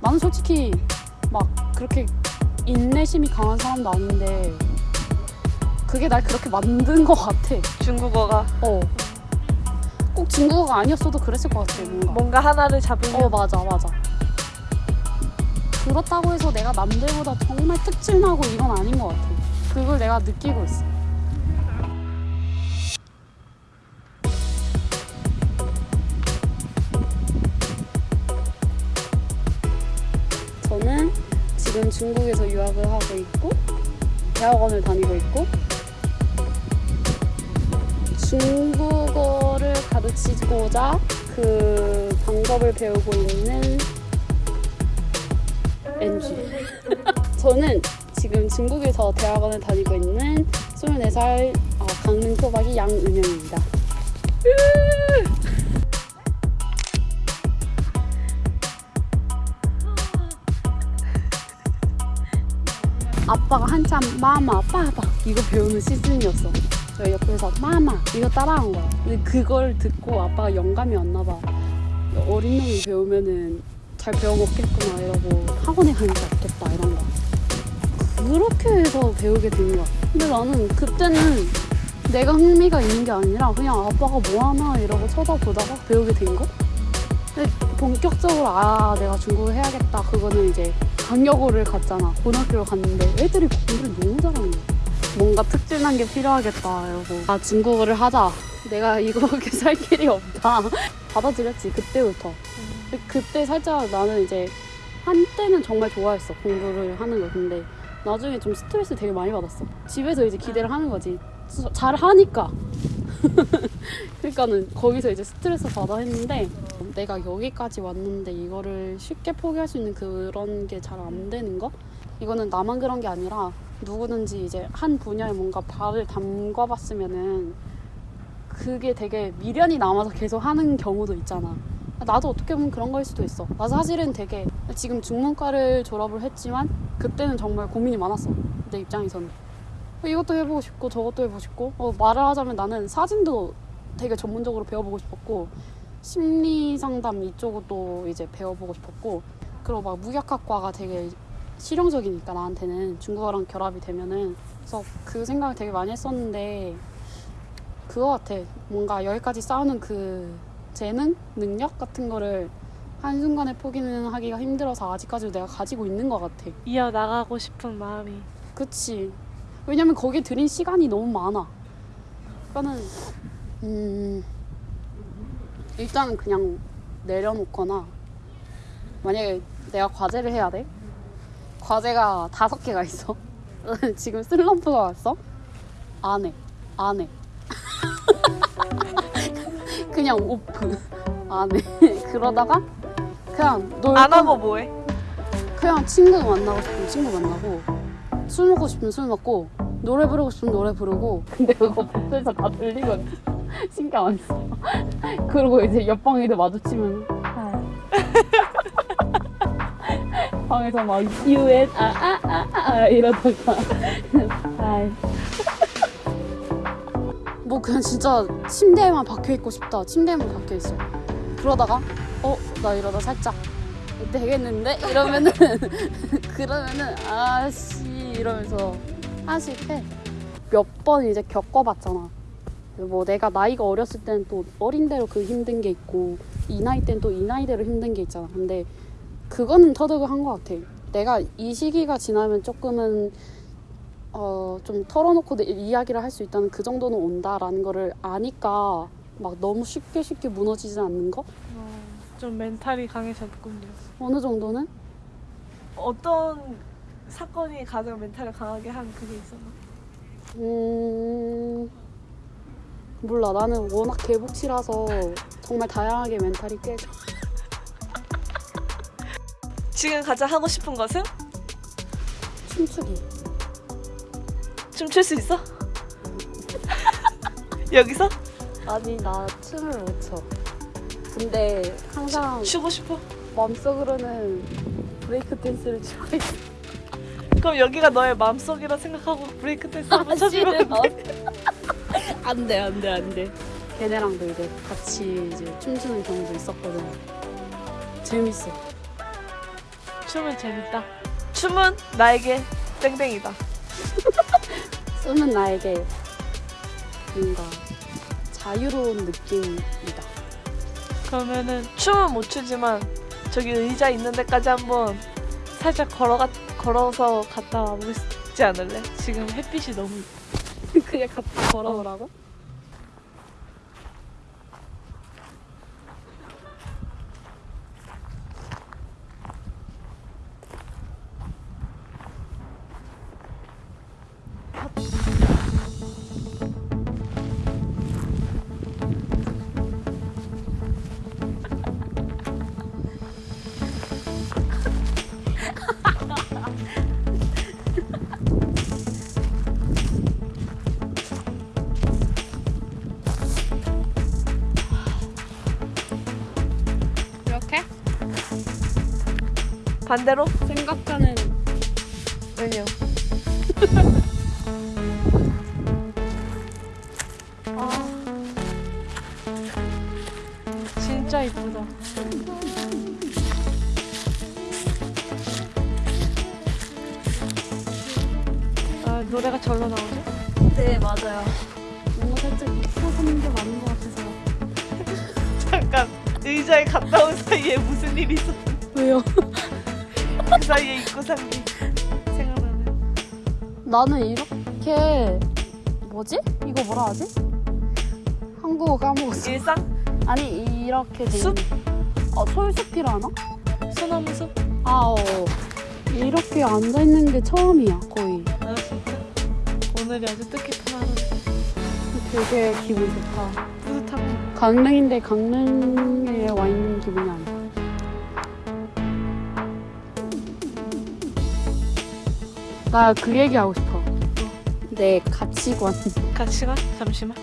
나는 솔직히 막 그렇게 인내심이 강한 사람도 아닌데 그게 날 그렇게 만든 것 같아. 중국어가 어. 꼭 중국어가 아니었어도 그랬을 것 같아. 뭔가. 뭔가 하나를 잡으면 어 맞아 맞아. 그렇다고 해서 내가 남들보다 정말 특출나고 이건 아닌 것 같아. 그걸 내가 느끼고 있어. 중국에서 유학을 하고 있고 대학원을 다니고 있고 중국어를 가르치고자 그 방법을 배우고 있는 NG. 저는 지금 중국에서 대학원을 다니고 있는 24살 어, 강릉 토박이 양은영입니다. 아빠가 한참 마마, 빠바 이거 배우는 시즌이었어. 저 옆에서 마마 이거 따라한 거야. 근데 그걸 듣고 아빠가 영감이 왔나 봐. 어린 놈이 배우면은 잘 배워먹겠구나 이러고 학원에 가는 게 없겠다 이런 거. 그렇게 해서 배우게 된 거야. 근데 나는 그때는 내가 흥미가 있는 게 아니라 그냥 아빠가 뭐 하나 이러고 쳐다보다가 배우게 된 거? 본격적으로 아 내가 중국어 해야겠다. 그거는 이제 강여고를 갔잖아. 고등학교를 갔는데 애들이 공부를 너무 잘하는 거야. 뭔가 특출난 게 필요하겠다. 이러고 아 중국어를 하자. 내가 이거밖에 살 길이 없다. 받아들였지 그때부터. 근데 그때 살짝 나는 이제 한때는 정말 좋아했어 공부를 하는 걸. 근데 나중에 좀 스트레스 되게 많이 받았어. 집에서 이제 기대를 하는 거지. 잘 하니까 그러니까는 거기서 이제 스트레스 받아 했는데 내가 여기까지 왔는데 이거를 쉽게 포기할 수 있는 그런 게 잘 안 되는 거? 이거는 나만 그런 게 아니라 누구든지 이제 한 분야에 뭔가 발을 담가 봤으면은 그게 되게 미련이 남아서 계속 하는 경우도 있잖아. 나도 어떻게 보면 그런 거일 수도 있어. 나 사실은 되게 지금 중문과를 졸업을 했지만 그때는 정말 고민이 많았어. 내 입장에서는 이것도 해보고 싶고 저것도 해보고 싶고. 어, 말을 하자면 나는 사진도 되게 전문적으로 배워보고 싶었고 심리 상담 이쪽도 이제 배워보고 싶었고 그리고 막 무역학과가 되게 실용적이니까 나한테는 중국어랑 결합이 되면은. 그래서 그 생각을 되게 많이 했었는데 그거 같아. 뭔가 여기까지 쌓아놓은 그 재능 능력 같은 거를 한순간에 포기는 하기가 힘들어서 아직까지도 내가 가지고 있는 것 같아. 이어나가고 싶은 마음이. 그치. 왜냐면 거기에 들인 시간이 너무 많아. 그러니까는 음 일단은 그냥 내려놓거나 만약에 내가 과제를 해야 돼. 과제가 다섯 개가 있어. 지금 슬럼프가 왔어. 안 해. 안 해. 그냥 오프. 안 해. 그러다가 그냥 놀안 거- 하고 뭐해? 그냥 친구 만나고 싶으면 친구 만나고 술 먹고 싶으면 술 먹고 노래 부르고 싶으면 노래 부르고. 근데 그거 복도에서 다 들리거든 신경 안 써. 그리고 이제 옆방에도 마주치면 방에서 막 UN 아아아 아 아, 아, 이러다가. 아이. 뭐 그냥 진짜 침대에만 박혀 있고 싶다. 침대에만 박혀 있어. 그러다가 어 나 이러다 살짝 되겠는데? 이러면은 그러면은 아씨 이러면서 하나씩 해몇 번 이제 겪어봤잖아. 뭐 내가 나이가 어렸을 때는 또 어린 대로 그 힘든 게 있고 이 나이 때는 또 이 나이대로 힘든 게 있잖아. 근데 그거는 터득을 한 것 같아. 내가 이 시기가 지나면 조금은 어 좀 털어놓고 내 이야기를 할 수 있다는 그 정도는 온다라는 거를 아니까 막 너무 쉽게 쉽게 무너지지 않는 거? 어, 좀 멘탈이 강해졌군요. 어느 정도는? 어떤 사건이 가장 멘탈을 강하게 한 그게 있었나? 음 몰라. 나는 워낙 개복치라서 정말 다양하게 멘탈이 깨져. 지금 가장 하고 싶은 것은? 춤추기. 춤출 수 있어? 여기서? 아니 나 춤을 못 춰. 근데 항상 추고 싶어? 마음속으로는 브레이크 댄스를 추고 있어 그럼 여기가 너의 마음속이라 생각하고 브레이크 댄스 한번 쳐주면 안 돼? 안돼 안돼 안돼 얘네랑도 이제 같이 이제 춤추는 경우도 있었거든. 재밌어. 춤은 재밌다. 춤은 나에게 땡땡이다. 춤은 나에게 뭔가 자유로운 느낌이다. 그러면은 춤은 못 추지만 저기 의자 있는 데까지 한번 살짝 걸어가 걸어서 갔다 와보지 않을래? 지금 햇빛이 너무 그냥 갔다 걸어오라고? 반대로 생각하는 메뉴. 아 진짜 이쁘다. 아 노래가 절로 나오죠? 네 맞아요. 뭔가 살짝 입사하는 게 맞는 것 같아서. 잠깐 의자에 갔다 온 사이에 무슨 일이 있었? 왜요? 그 사이에 입고 산게 생각나네. 나는 이렇게 뭐지? 이거 뭐라 하지? 한국어 까먹었어. 일상 아니 이렇게 돼 숲? 어 솔숲이라나? 소나무 숲. 아 어. 이렇게 앉아 있는 게 처음이야 거의. 아 진짜 오늘이 아주 뜻깊은 하루. 되게 기분 좋다. 뿌듯하고 강릉인데 강릉에 와 있는 기분이 아니야. 나 그 얘기 하고 싶어. 내 가치관. 가치관 잠시만.